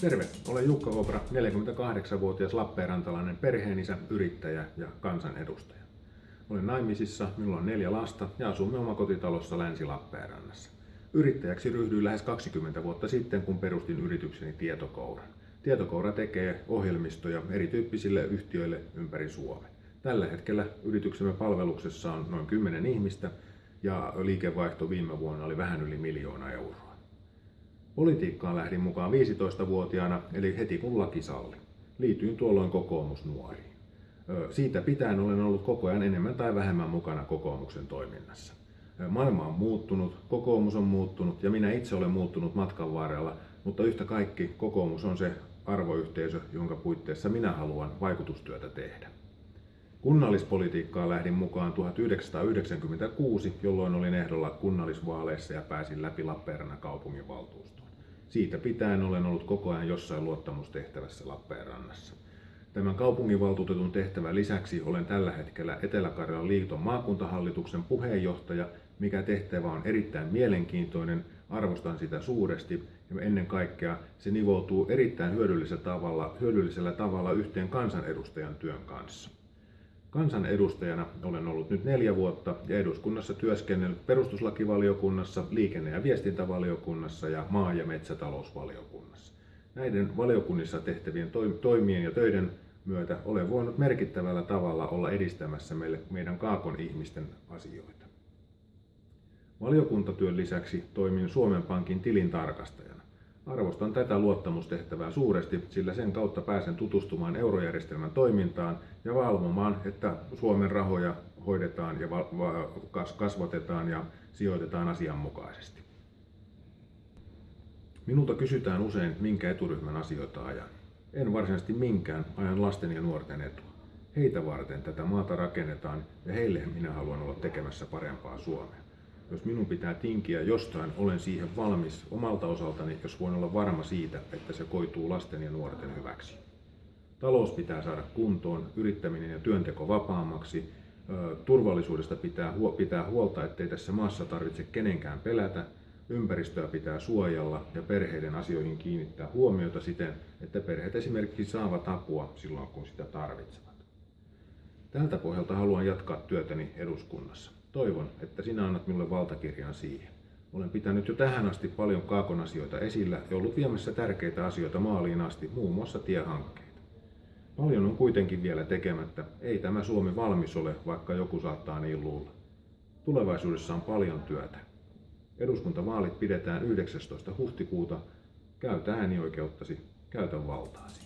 Terve, olen Jukka Kopra, 48-vuotias Lappeenrantalainen perheenisä, yrittäjä ja kansanedustaja. Olen naimisissa, minulla on neljä lasta ja asumme omakotitalossa Länsi-Lappeenrannassa. Yrittäjäksi ryhdyin lähes 20 vuotta sitten, kun perustin yritykseni Tietokouran. Tietokoura tekee ohjelmistoja erityyppisille yhtiöille ympäri Suomen. Tällä hetkellä yrityksemme palveluksessa on noin 10 ihmistä ja liikevaihto viime vuonna oli vähän yli miljoona euroa. Politiikkaan lähdin mukaan 15-vuotiaana, eli heti kun laki salli. Liityin tuolloin kokoomusnuoriin. Siitä pitäen olen ollut koko ajan enemmän tai vähemmän mukana kokoomuksen toiminnassa. Maailma on muuttunut, kokoomus on muuttunut ja minä itse olen muuttunut matkan varrella, mutta yhtä kaikki kokoomus on se arvoyhteisö, jonka puitteissa minä haluan vaikutustyötä tehdä. Kunnallispolitiikkaan lähdin mukaan 1996, jolloin olin ehdolla kunnallisvaaleissa ja pääsin läpi Lappeenrannan kaupunginvaltuustoon. Siitä pitäen olen ollut koko ajan jossain luottamustehtävässä Lappeenrannassa. Tämän kaupunginvaltuutetun tehtävän lisäksi olen tällä hetkellä Etelä-Karjalan liiton maakuntahallituksen puheenjohtaja, mikä tehtävä on erittäin mielenkiintoinen, arvostan sitä suuresti ja ennen kaikkea se nivoutuu erittäin hyödyllisellä tavalla, hyödyllisellä tavalla yhteen kansanedustajan työn kanssa. Kansanedustajana olen ollut nyt neljä vuotta ja eduskunnassa työskennellyt perustuslakivaliokunnassa, liikenne- ja viestintävaliokunnassa ja maa- ja metsätalousvaliokunnassa. Näiden valiokunnissa tehtävien toimien ja töiden myötä olen voinut merkittävällä tavalla olla edistämässä meille, meidän Kaakon ihmisten asioita. Valiokuntatyön lisäksi toimin Suomen Pankin tilintarkastajana. Arvostan tätä luottamustehtävää suuresti, sillä sen kautta pääsen tutustumaan eurojärjestelmän toimintaan ja valvomaan, että Suomen rahoja hoidetaan ja kasvatetaan ja sijoitetaan asianmukaisesti. Minulta kysytään usein, minkä eturyhmän asioita ajan. En varsinaisesti minkään, ajan lasten ja nuorten etua. Heitä varten tätä maata rakennetaan ja heille minä haluan olla tekemässä parempaa Suomea. Jos minun pitää tinkiä jostain, olen siihen valmis omalta osaltani, jos voin olla varma siitä, että se koituu lasten ja nuorten hyväksi. Talous pitää saada kuntoon, yrittäminen ja työnteko vapaammaksi, turvallisuudesta pitää, pitää huolta, ettei tässä maassa tarvitse kenenkään pelätä, ympäristöä pitää suojella ja perheiden asioihin kiinnittää huomiota siten, että perheet esimerkiksi saavat apua silloin, kun sitä tarvitsevat. Tältä pohjalta haluan jatkaa työtäni eduskunnassa. Toivon, että sinä annat minulle valtakirjan siihen. Olen pitänyt jo tähän asti paljon kaakon asioita esillä ja ollut viemässä tärkeitä asioita maaliin asti, muun muassa tiehankkeita. Paljon on kuitenkin vielä tekemättä. Ei tämä Suomi valmis ole, vaikka joku saattaa niin luulla. Tulevaisuudessa on paljon työtä. Eduskuntavaalit pidetään 19. huhtikuuta. Käytä äänioikeuttasi, käytä valtaasi.